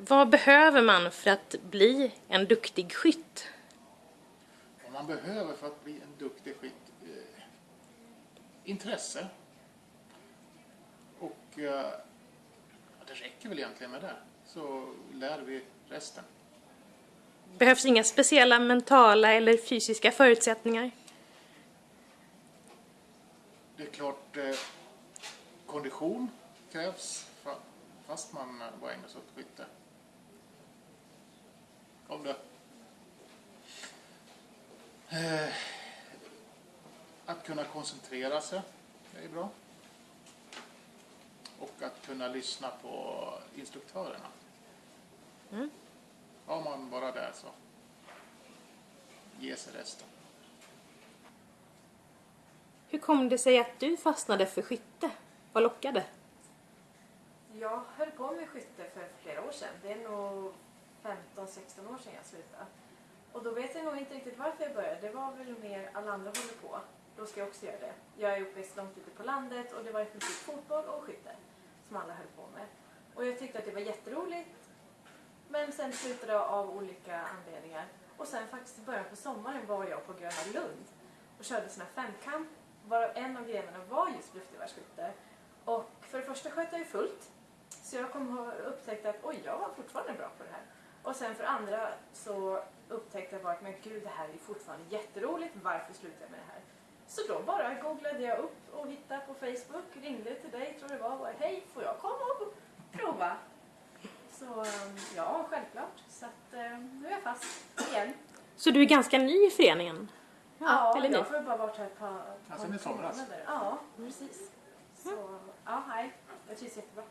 Vad behöver man för att bli en duktig skytt? Vad man behöver för att bli en duktig skytt? Eh, intresse. Och eh, det räcker väl egentligen med det. Så lär vi resten. Behövs inga speciella mentala eller fysiska förutsättningar? Det är klart, eh, kondition krävs fa- fast man bara ägnar sig åt skytte. Kom det. Eh, att kunna koncentrera sig, det är bra. Och att kunna lyssna på instruktörerna. Mm. Har man bara det så ger sig resten. Hur kom det sig att du fastnade för skytte? Vad lockade? Jag höll på med skytte för flera år sedan. Det är nog 15-16 år sedan jag slutade. Och då vet jag nog inte riktigt varför jag började. Det var väl mer alla andra håller på. Då ska jag också göra det. Jag är uppväxt långt ute på landet och det var i princip fotboll och skytte som alla höll på med. Och jag tyckte att det var jätteroligt. Men sen slutade jag av olika anledningar. Och sen faktiskt i början på sommaren var jag på Gröna Lund och körde såna här femkamp. Varav en av grenarna var just luftgevärsskytte. Och för det första sköt jag ju fullt. Så jag kom och upptäckte att oj, jag var fortfarande bra på det här. Och sen för andra så upptäckte jag bara att men gud, det här är fortfarande jätteroligt. Varför slutar jag med det här? Så då bara googlade jag upp och hittade på Facebook, ringde till dig, tror det var, och bara, hej, får jag komma och prova? Så um, ja, självklart. Så att um, nu är jag fast igen. Så du är ganska ny i föreningen? Ja, eller jag har bara varit här ett par, Ja, par sen i somras. Ja, precis. Så, ja, nej, jag trivs jättebra.